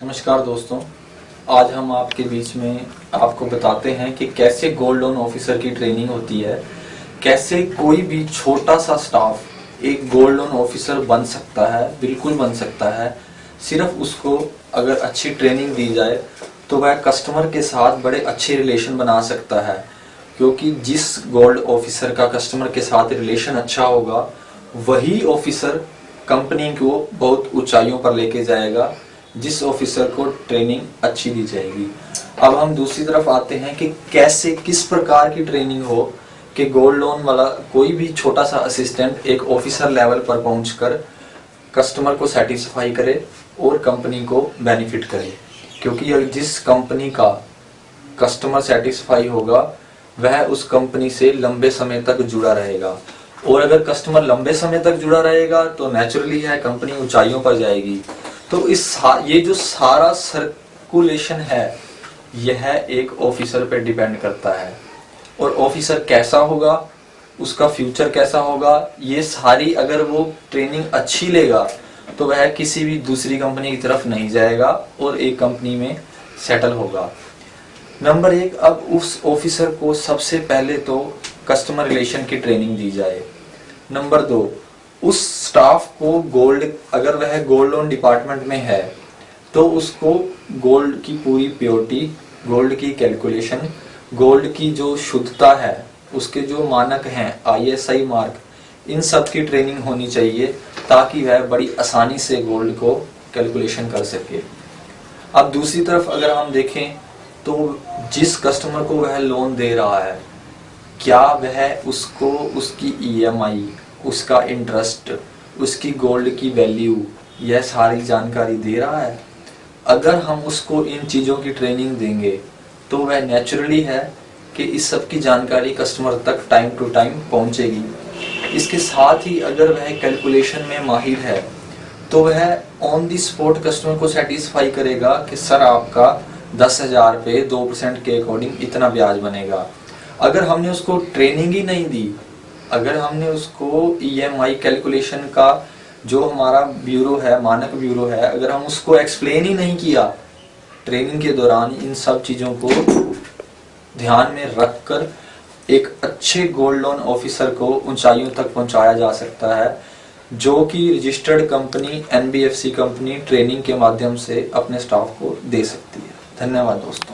नमस्कार दोस्तों, आज हम आपके बीच में आपको बताते हैं कि कैसे गोल्ड लोन ऑफिसर की ट्रेनिंग होती है, कैसे कोई भी छोटा सा स्टाफ एक गोल्ड लोन ऑफिसर बन सकता है, बिल्कुल बन सकता है। सिर्फ़ उसको अगर अच्छी ट्रेनिंग दी जाए तो वह कस्टमर के साथ बड़े अच्छे रिलेशन बना सकता है। क्योंकि जिस गोल्ड ऑफिसर का कस्टमर के साथ रिलेशन अच्छा होगा, वही ऑफिसर कंपनी को बहुत ऊंचाइयों पर लेके जाएगा, जिस ऑफिसर को ट्रेनिंग अच्छी दी जाएगी। अब हम दूसरी तरफ़ आते हैं कि कैसे, किस प्रकार की ट्रेनिंग हो कि गोल्ड लोन वाला कोई भी छोटा सा असिस्टेंट एक ऑफिसर लेवल पर पहुंचकर कस्टमर को सेटिस्फाई करे और कंपनी को बेनिफिट करे। क्योंकि जिस कंपनी का कस्टमर सेटिस्फाई होगा, वह उस कंपनी से लंबे समय तक जुड़ा रहेगा। और अगर कस्टमर लंबे समय तक जुड़ा रहेगा तो नेचुरली है कंपनी ऊंचाइयों पर जाएगी। तो इस ये जो सारा सर्कुलेशन है, यह एक ऑफिसर पे डिपेंड करता है। और ऑफिसर कैसा होगा, उसका फ्यूचर कैसा होगा, ये सारी अगर वो ट्रेनिंग अच्छी लेगा तो वह किसी भी दूसरी कंपनी की तरफ़ नहीं जाएगा और एक कंपनी में सेटल होगा। नंबर एक, अब उस ऑफिसर को सबसे पहले तो कस्टमर रिलेशन की ट्रेनिंग दी जाए। नंबर दो, उस स्टाफ को गोल्ड अगर वह गोल्ड लोन डिपार्टमेंट में है तो उसको गोल्ड की पूरी प्योरिटी गोल्ड की कैलकुलेशन गोल्ड की जो शुद्धता है, उसके जो मानक हैं आईएसआई मार्क इन सब की ट्रेनिंग होनी चाहिए, ताकि वह बड़ी आसानी से गोल्ड को कैलकुलेशन कर सके। अब दूसरी तरफ़ अगर हम देखें तो जिस कस्टमर को वह लोन दे रहा है क्या वह उसको, उसकी ईएमआई e उसका इंटरेस्ट उसकी गोल्ड की वैल्यू यह सारी जानकारी दे रहा है? अगर हम उसको इन चीज़ों की ट्रेनिंग देंगे तो वह नेचुरली है कि इस सब की जानकारी कस्टमर तक टाइम टू टाइम पहुंचेगी। इसके साथ ही अगर वह कैलकुलेशन में माहिर है तो वह ऑन दी स्पॉट कस्टमर को सेटिस्फाई करेगा कि, सर, आपका दस हज़ार पे दो परसेंट के अकॉर्डिंग इतना ब्याज बनेगा। अगर हमने उसको ट्रेनिंग ही नहीं दी, अगर हमने उसको ईएमआई e कैलकुलेशन का जो हमारा ब्यूरो है, मानक ब्यूरो है, अगर हम उसको एक्सप्लेन ही नहीं किया ट्रेनिंग के दौरान इन सब चीज़ों को ध्यान में रखकर एक अच्छे गोल्ड लोन ऑफिसर को ऊंचाइयों तक पहुँचाया जा सकता है, जो कि registered company NBFC company training के माध्यम से अपने स्टाफ को दे सकती है। धन्यवाद दोस्तों।